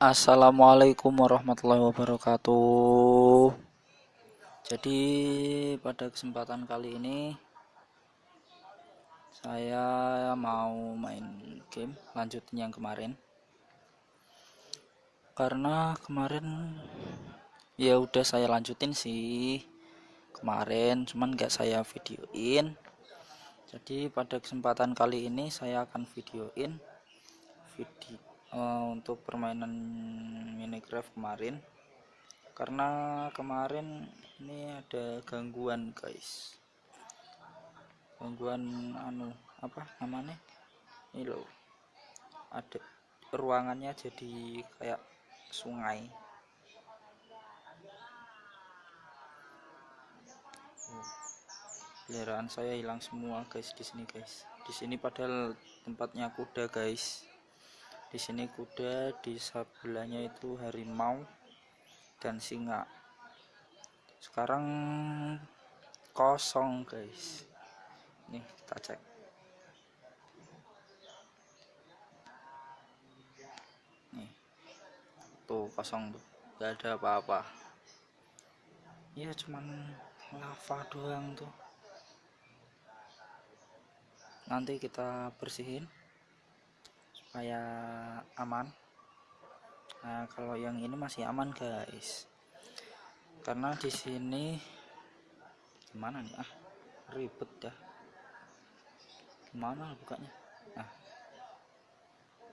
Assalamualaikum warahmatullahi wabarakatuh. Jadi pada kesempatan kali ini saya mau main game lanjutin yang kemarin. Karena kemarin ya udah saya lanjutin sih kemarin, cuman gak saya videoin. Jadi pada kesempatan kali ini saya akan videoin video uh, untuk permainan Minecraft kemarin. Karena kemarin ini ada gangguan guys. Gangguan anu apa namanya? Ini loh. Ada ruangannya jadi kayak sungai. Peliharaan saya hilang semua guys di sini guys. Di sini padahal tempatnya kuda guys di sini kuda di sebelahnya itu harimau dan singa. Sekarang kosong guys. Nih kita cek. Nih. Tuh kosong tuh. Gak ada apa-apa. Ya cuman lava doang tuh. Nanti kita bersihin supaya aman. Nah kalau yang ini masih aman guys. Karena di sini gimana nih? Ah ribet dah gimana bukanya? Nah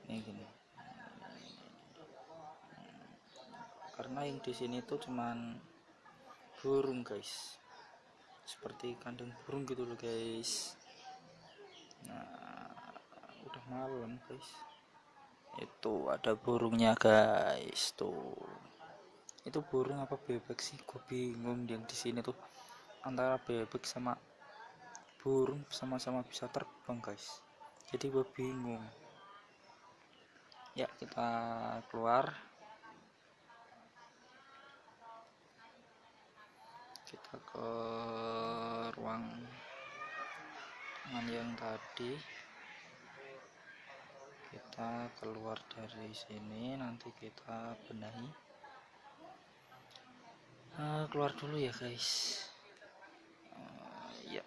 ini gini. Karena yang di sini tuh cuman burung guys. Seperti kandang burung gitu loh guys. Nah malam guys. Itu ada burungnya guys. Tuh. Itu burung apa bebek sih? Gue bingung yang di sini tuh. Antara bebek sama burung sama-sama bisa terbang guys. Jadi gue bingung. Ya kita keluar. Kita ke ruang yang tadi kita keluar dari sini nanti kita benahi. Uh, keluar dulu ya guys. Ya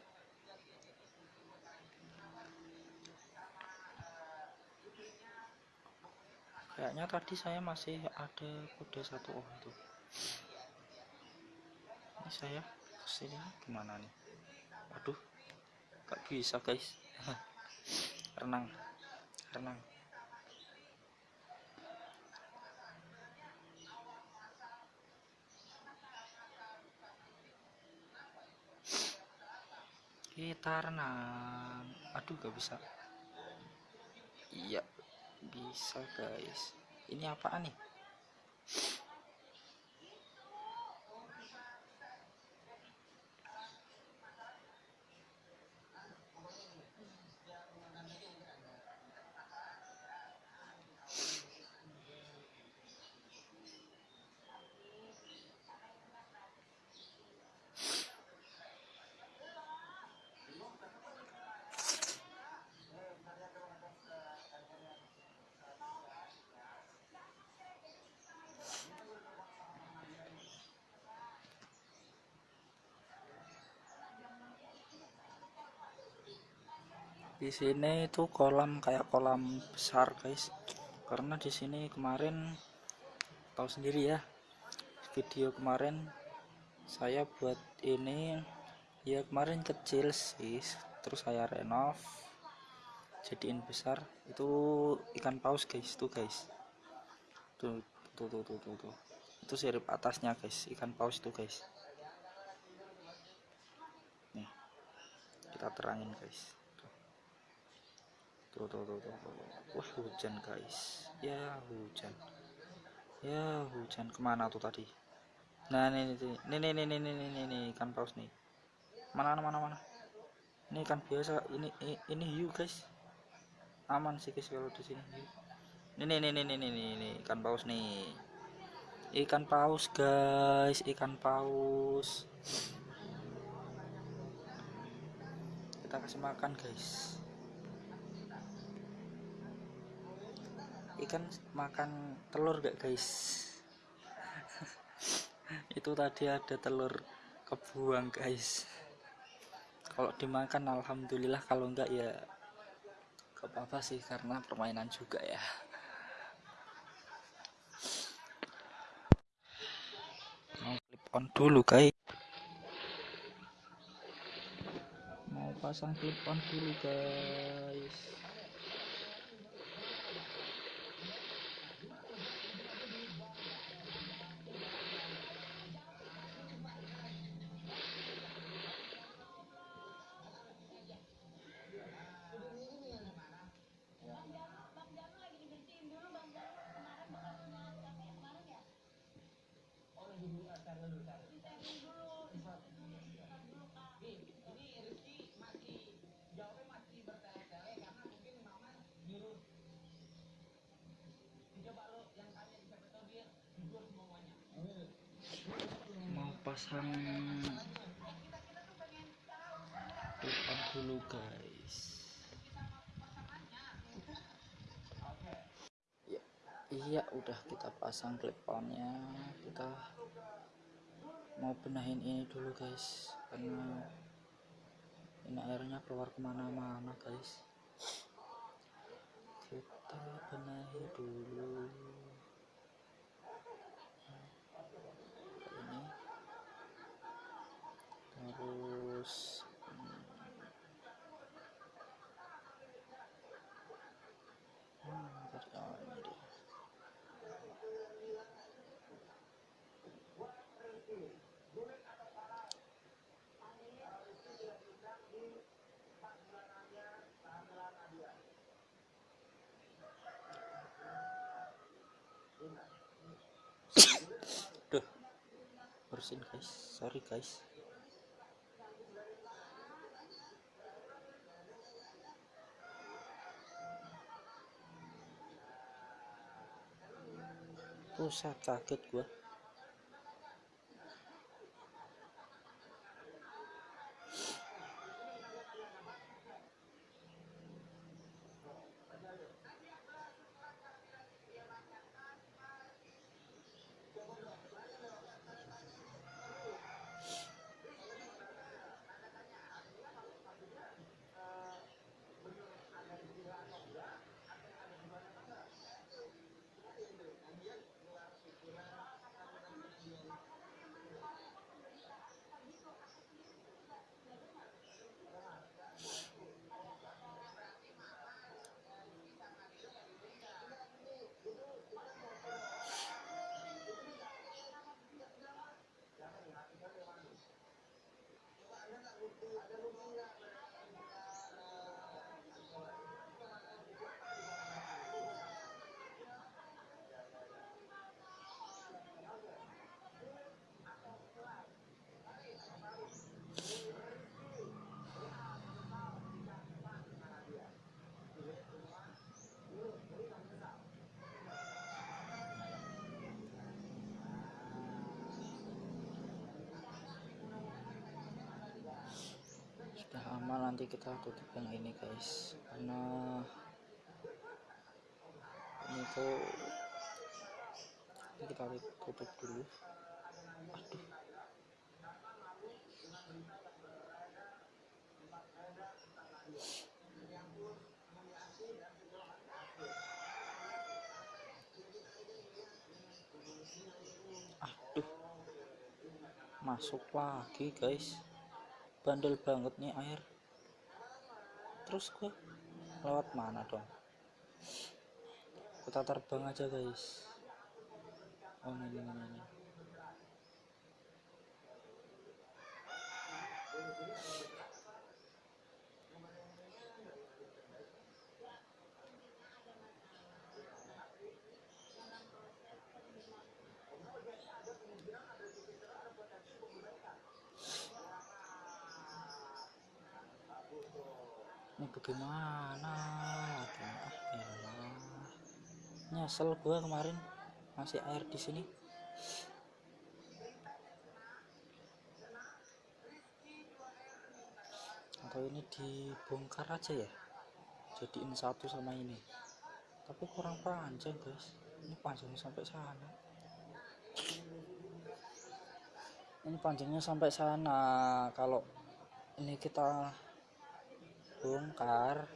kayaknya tadi saya masih ada kuda satu oh itu ini saya ke sini gimana nih? Aduh gak bisa guys. Renang renang kita renang aduh gak bisa. Iya bisa guys. Ini apaan nih di sini itu kolam kayak kolam besar guys. Karena di sini kemarin tahu sendiri ya video kemarin saya buat ini ya kemarin kecil sih terus saya renov jadiin besar. Itu ikan paus guys tuh guys. Tuh tuh tuh tuh tuh, tuh. itu sirip atasnya guys ikan paus tuh guys. Nih kita terangin guys tuh tuh tuh tuh, tuh. wah hujan guys ya hujan ya hujan ke mana tuh tadi nah ini ini ini ini ini ini, ini, ikan paus nih mana mana mana ini ikan biasa ini ini, ini hiu guys aman sih guys kalau di sini ini ini ini ini ini, ini ikan paus nih ikan paus guys ikan paus kita kasih makan guys ikan makan telur gak guys? Itu tadi ada telur kebuang guys. Kalau dimakan alhamdulillah. Kalau enggak ya gak apa-apa sih karena permainan juga ya. Mau clip on dulu guys. Mau pasang clip on dulu guys iya udah kita pasang clip onnya kita mau benahin ini dulu guys. Karena ini airnya keluar ke mana-mana guys. Kita benahi dulu. Ini. Terus hmm, hmm, tadi- oh, ini dia. Duh, bersin guys, sorry guys. Pusat kaget gua. Sudah aman nanti kita tutup yang ini guys karena ini tuh ini kita tutup dulu. Aduh. Aduh. Masuk lagi guys. Bandel banget nih air. Terus gua lewat mana dong? Kita terbang aja guys. Oh ini ini ini. Ini. bagaimana? Ah nyesel gua kemarin masih air di sini. Atau ini dibongkar aja ya jadiin satu sama ini. Tapi kurang panjang guys. Ini panjangnya sampai sana. Ini panjangnya sampai sana. Kalau ini kita bongkar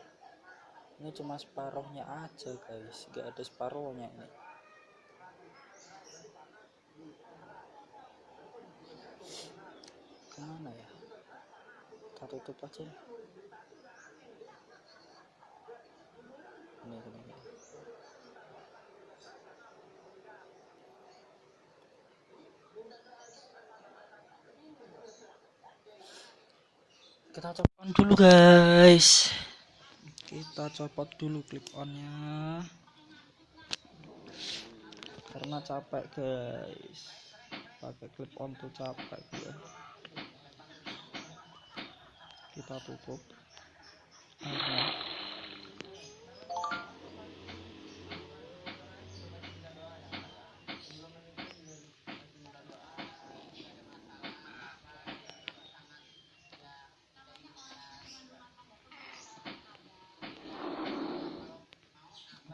ini cuma separuhnya aja guys. Gak ada separuhnya ini. Ke mana ya? Kita tutup aja. Ini ini, ini. Kita copot dulu guys. Kita copot dulu clip onnya. Karena capek guys. Pakai clip on tuh capek ya kita tutup. Airnya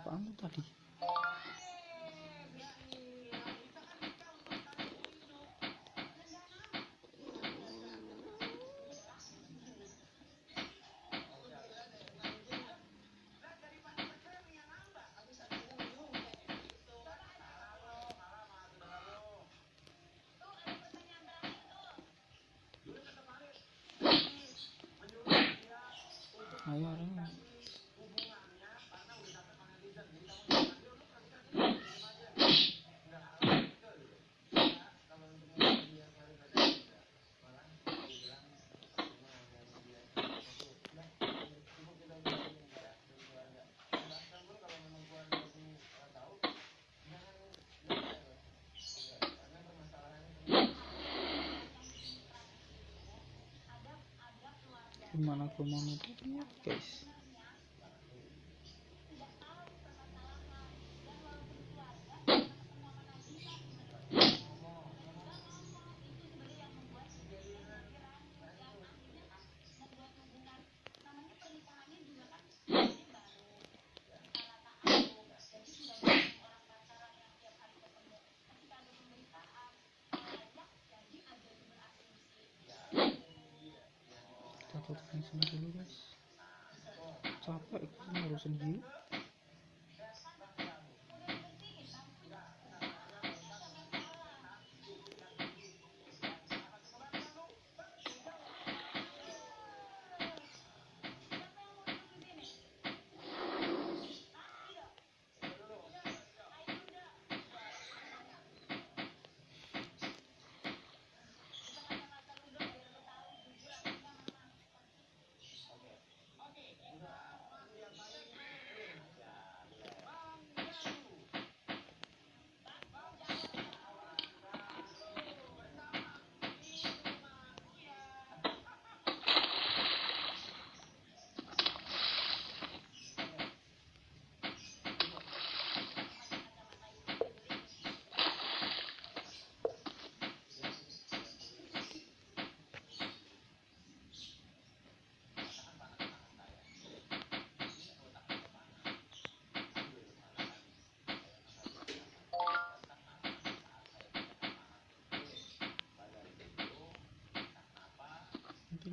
apaan tuh tadi ayo ayo gimana aku mau nutupnya guys yang sini dulu guys. Capek ngurusin hiu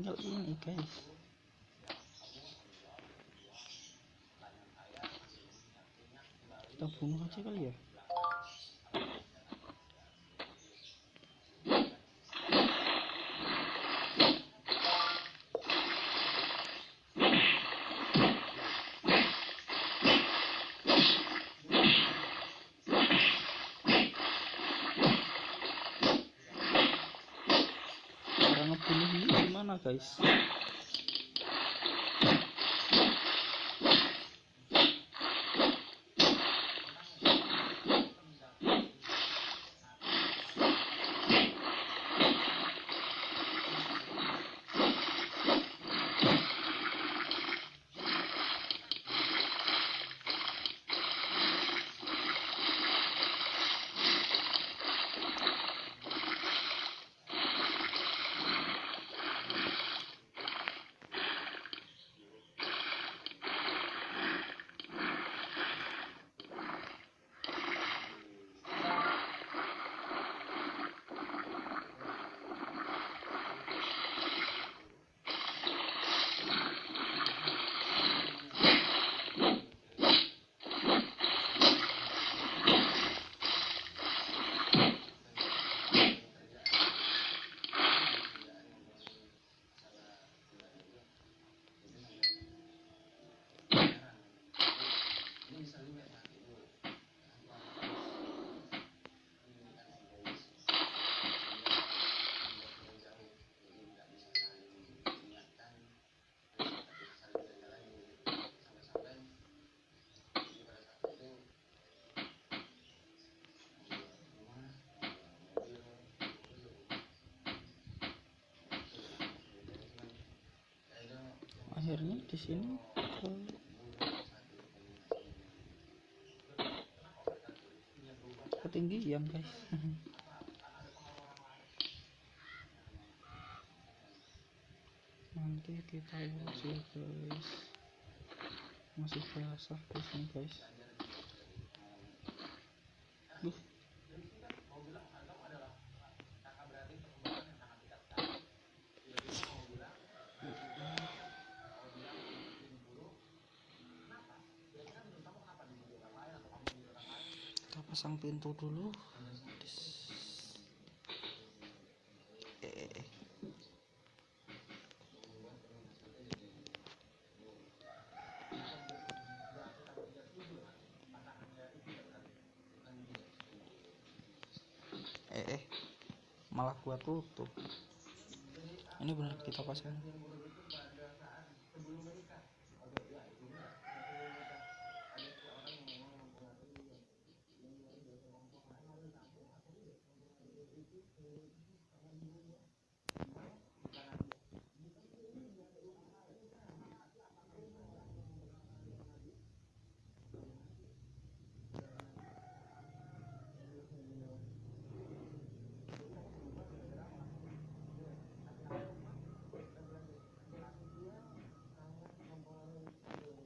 tinggal ini guys kita bunuh aja kali ya gimana akhirnya di sini. Ketinggian guys. Nanti kita urus ya guys. Masih basah di sini guys. kita pasang pintu dulu. Eh eh eh. Malah gua tutup. Ini benar kita pasang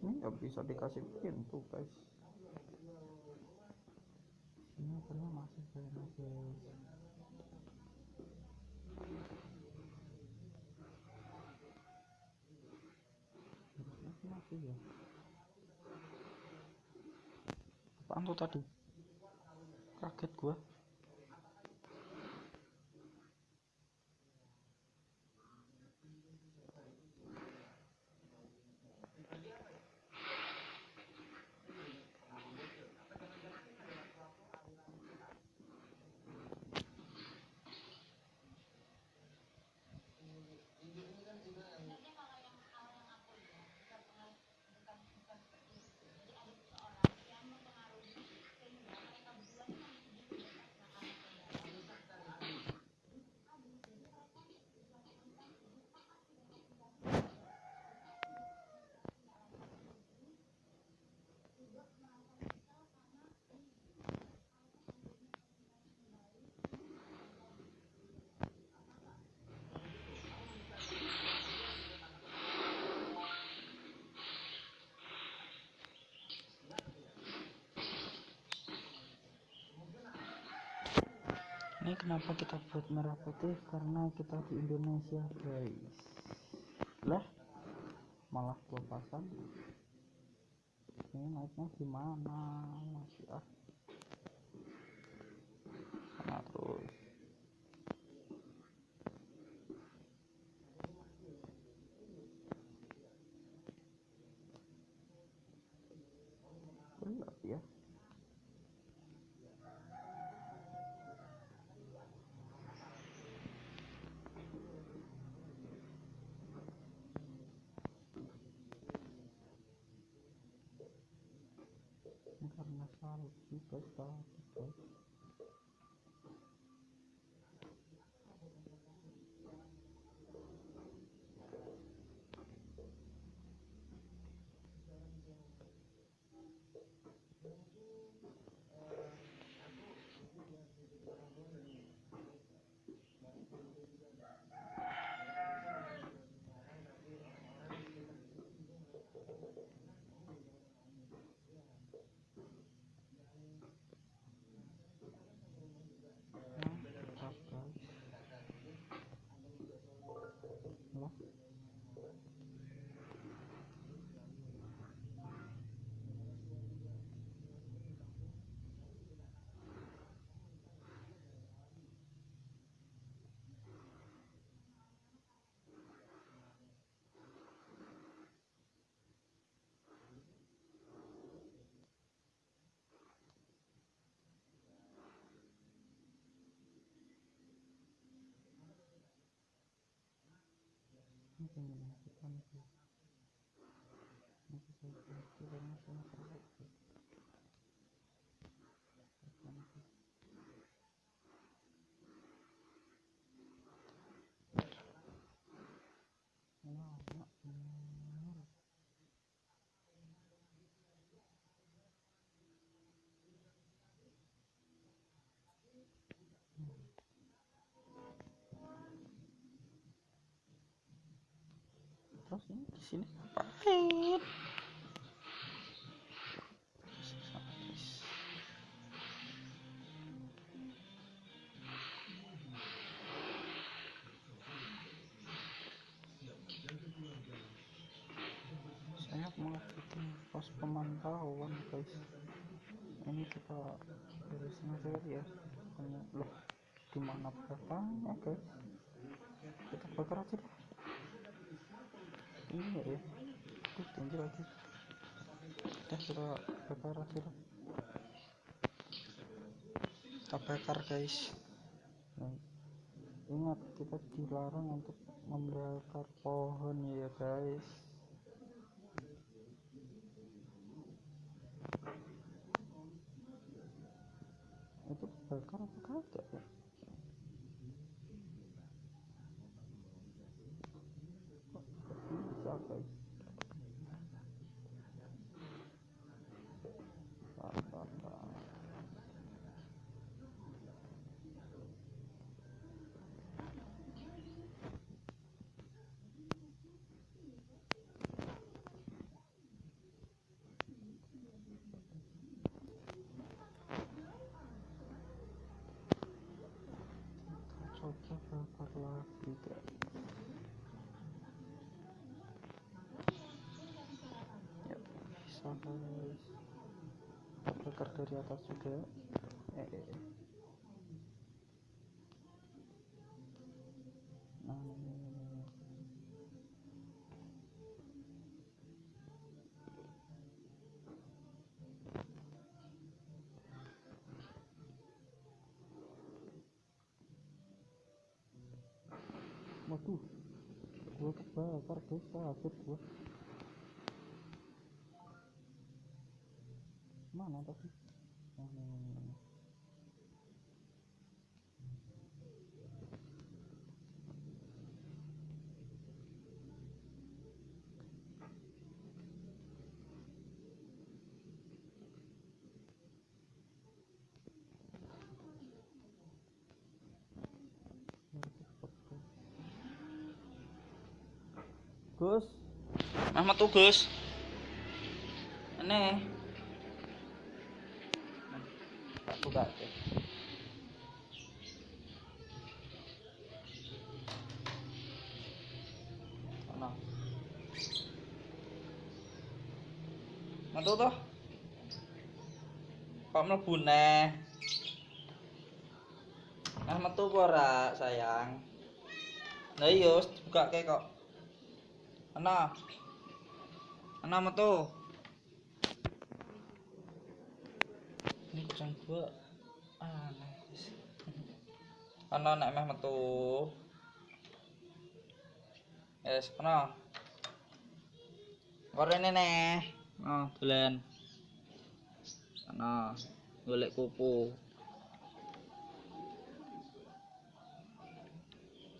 ini nggak bisa dikasih pintu guys. Ini akhirnya masih kayaknya guys Harusnya sih masih ya apaan tuh tadi? Kaget gua ini kenapa kita buat merah putih? Karena kita di Indonesia guys. Lah malah gua pasang ini naiknya gimana? Masih ah sana terus gelap ya ini ini pengen masukkan sih masih saya ganti karena sini di sini ngapain saya bikin pos pemantauan guys. Ini kita aja kali ya. Loh di mana batangnya guys? Kita bakar aja deh ini ya Aduh, tinggi lagi. Udah kita bakar aja deh kita bakar guys. Nah, ingat kita dilarang untuk membakar pohon ya guys. Itu bakar apa kagak ya Kok bisa guys Tar, tar, tar. Kita coba bakar lagi guys ya bisa guys kita bakar dari atas juga. Eh, eh, eh. nah waduh gua kebakar gua. Mana tadi Gus, Ahmad tuh Gus. Aneh. Tak buka deh. Sana. Metu toh? Kok mlebu neh? Nah metu ora, sayang? Lah iya, wis dibukake kok. Ana. Ana metu. Ini kucing gua guys. Ana nek meh metu. Yes, ana. Korene neh. Oh, dolen. Ana. Golek kupu.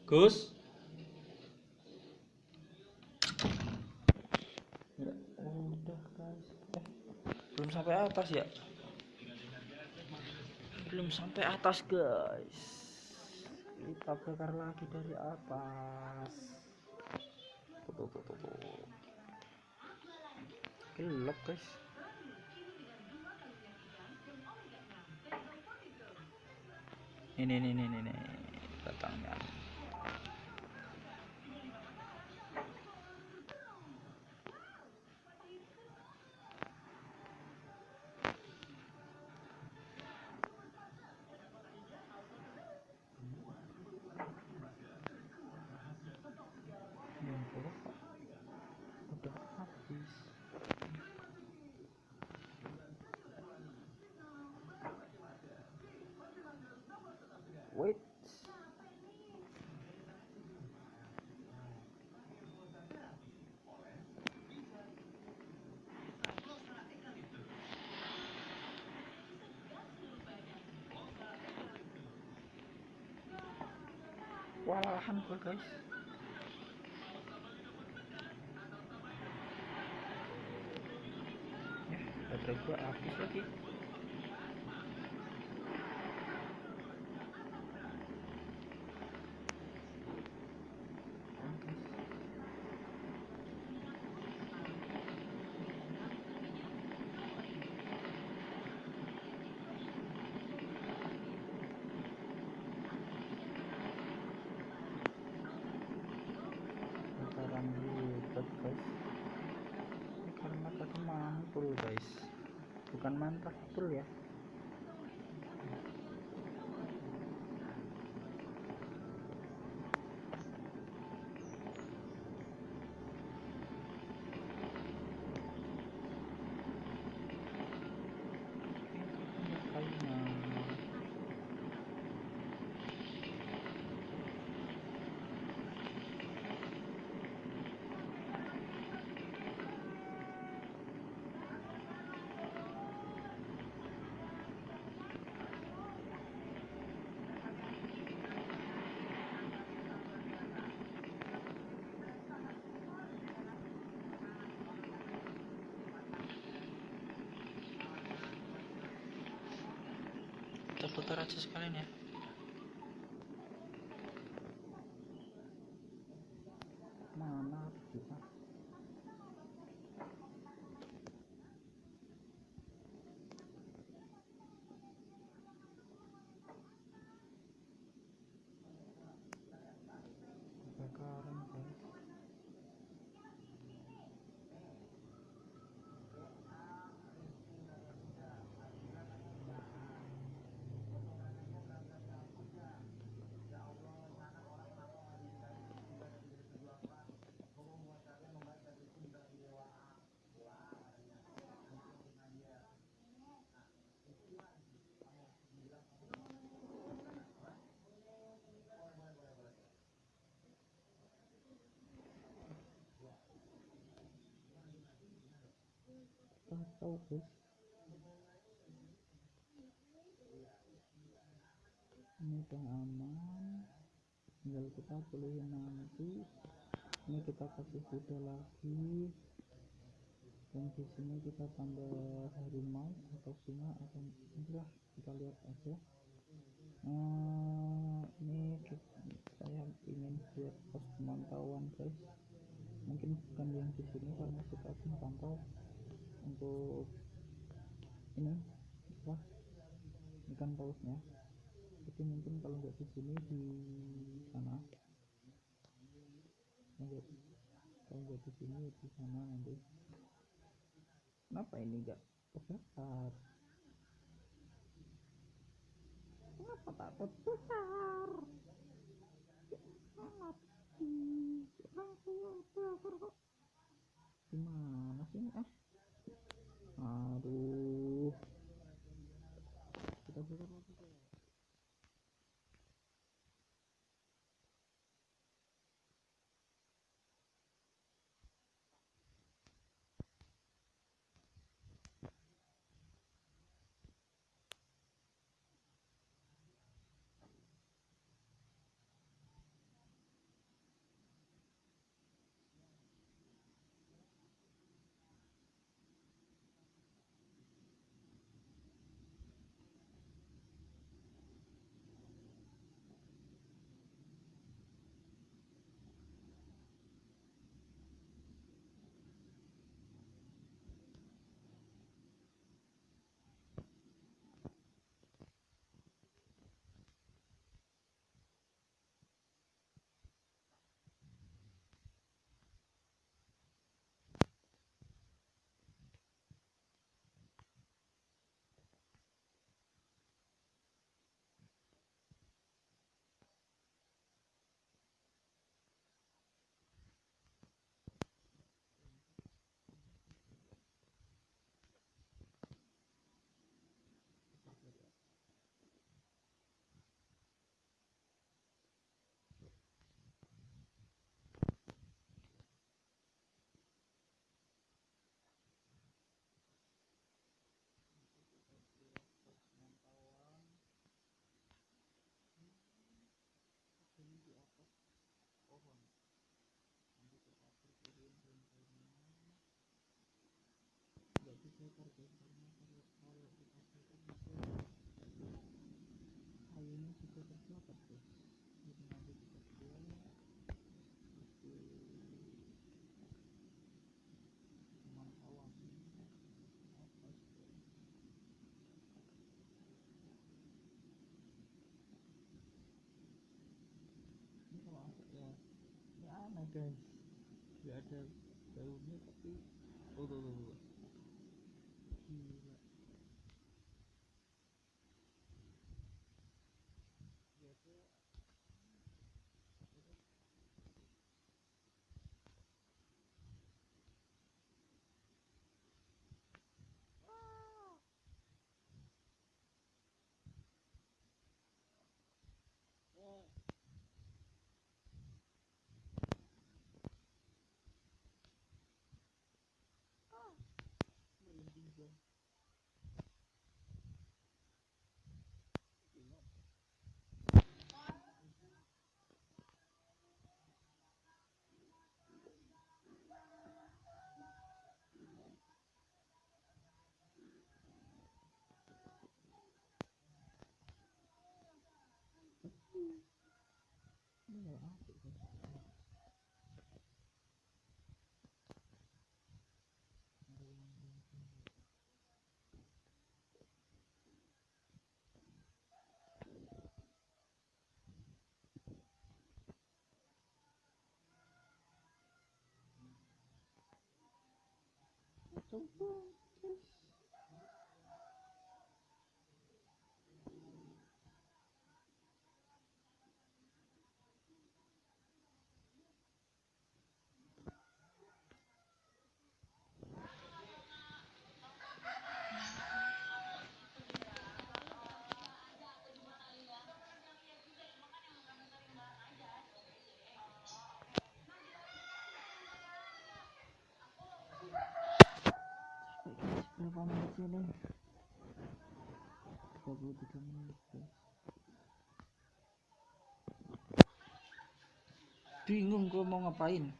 Gus. Udah guys. Eh, belum sampai atas ya? Belum sampai atas guys. Kita bakar lagi dari atas. Tuh, tuh, tuh, tuh, tuh. Gelap guys. Ini, ini, ini, ini, ini. Walahan gua guys. Ya, baterai gua habis lagi. through here. Aja sekalian ya mana kita kebakaran guys ini udah aman. Tinggal kita pulihin nanti. Ini kita kasih kuda lagi. Dan di sini kita tambah harimau atau singa atau inilah kita lihat aja. Nah, ini saya ingin buat pos pemantauan guys. Mungkin bukan yang di sini karena kita akan pantau untuk ini apa ikan pausnya jadi mungkin kalau nggak di sini di sana. Nggak kalau nggak di sini di sana nanti. Kenapa ini nggak terbakar kenapa tak terbakar mati orang tua bakar kok. Gimana sih ah aduh. Kita bakar pemantauan apa sih ini ya aneh guys ada baunya tapi oh tuh, tuh, tuh. luôn Hãy subscribe cho kênh Ghiền Mì Gõ Để không bỏ lỡ những video hấp dẫn 走吧 berapa menit sini 23 menit bingung gue mau ngapain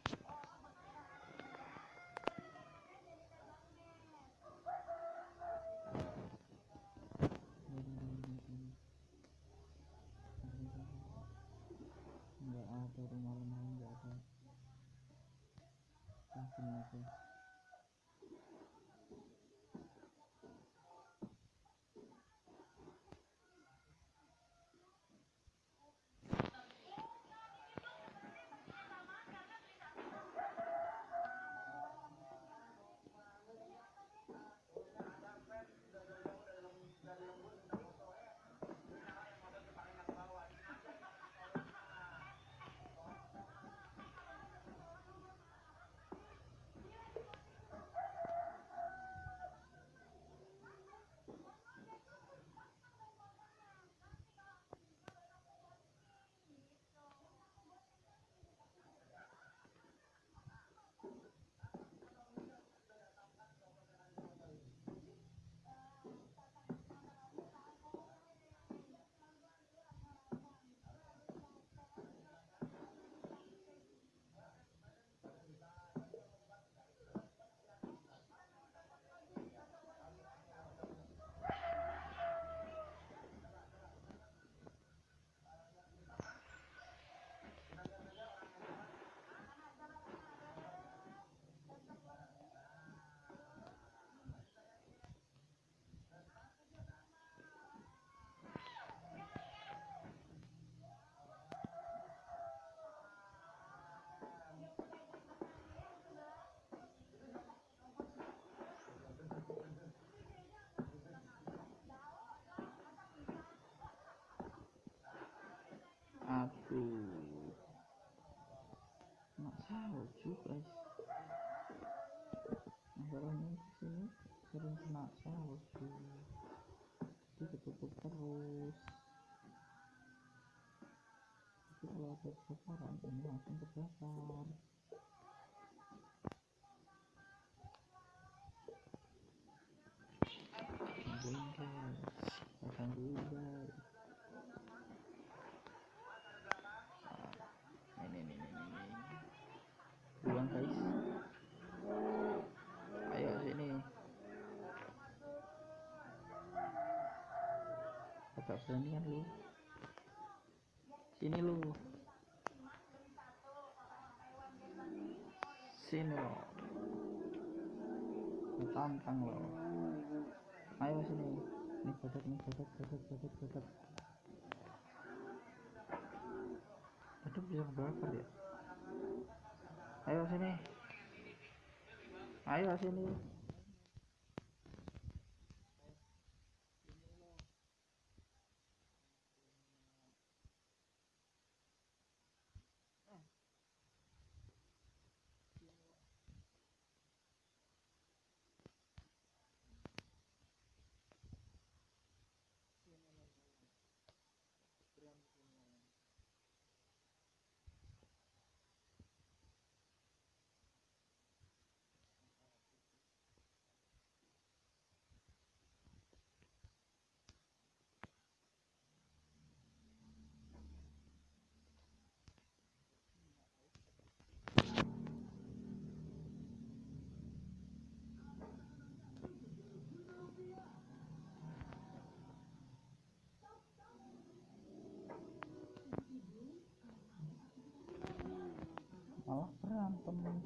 aduh nggak salju guys masalahnya di sini sering kena salju jadi ketutup terus. Jadi kalau ada kebakaran ini langsung terbakar kita tungguin guys ini ini ini ini buang guys ayo sini agak beranian lu. Sini lu. Sini lo. Tantang lo. Ayo sini. Ini badak ini badak badak badak badak badak bisa kebakar ya ayo sini. Ayo sini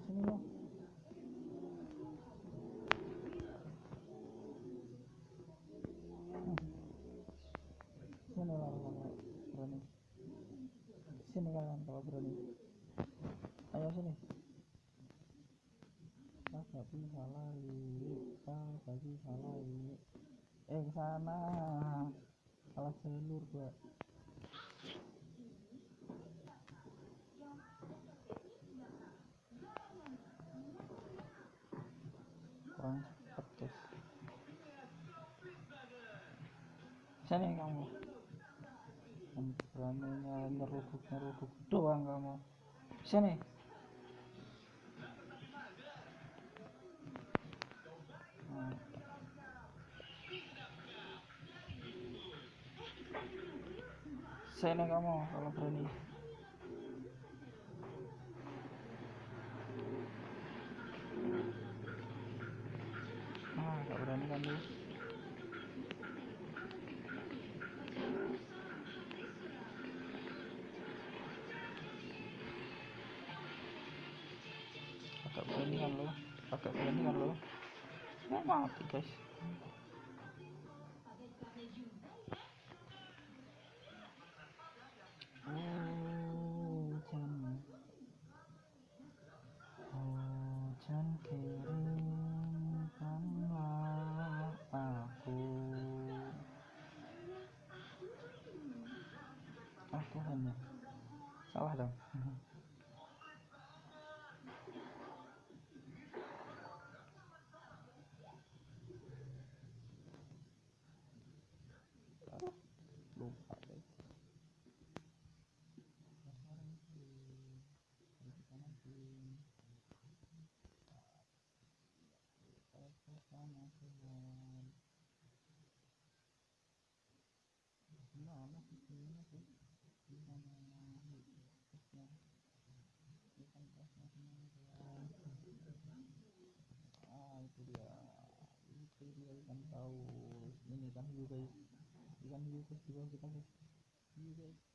sini ya Hmm. sini lah berani sini kalian kalau berani ayo sini kakak bisa lari kakak bisa lari eh sana salah jalur gua kurang guys sini kamu? Beraninya nyeruduk nyeruduk doang kamu. Sini sini kamu kalau berani nah gak berani kan lu agak berani kan lo agak berani kan lo mau mati guys ikan hiu guys, guys kita guys. Guys.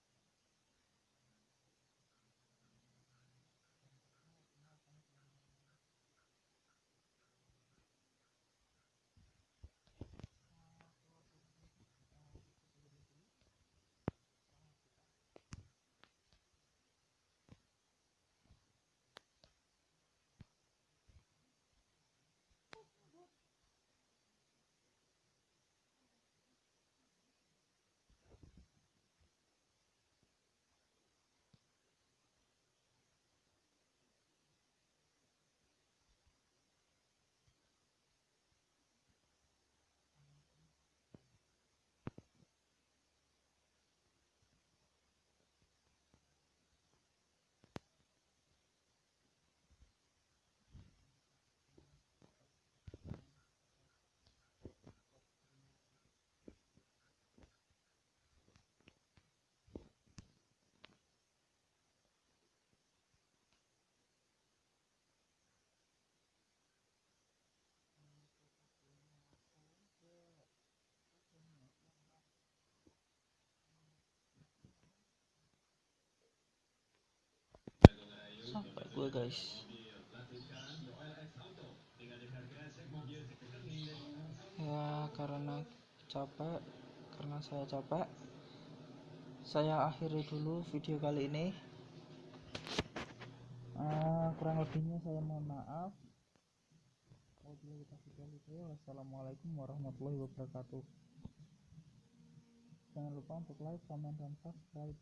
gue guys. Ya karena capek karena saya capek. Saya akhiri dulu video kali ini. Eh, kurang lebihnya saya mohon maaf. Wassalamualaikum warahmatullahi wabarakatuh. Jangan lupa untuk like, comment, dan subscribe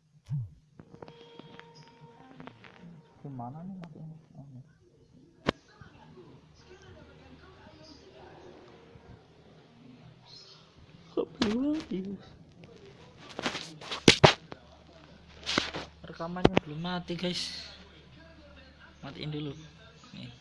gimana nih matinya oh, mati rekamannya belum mati guys. Matiin dulu. Nih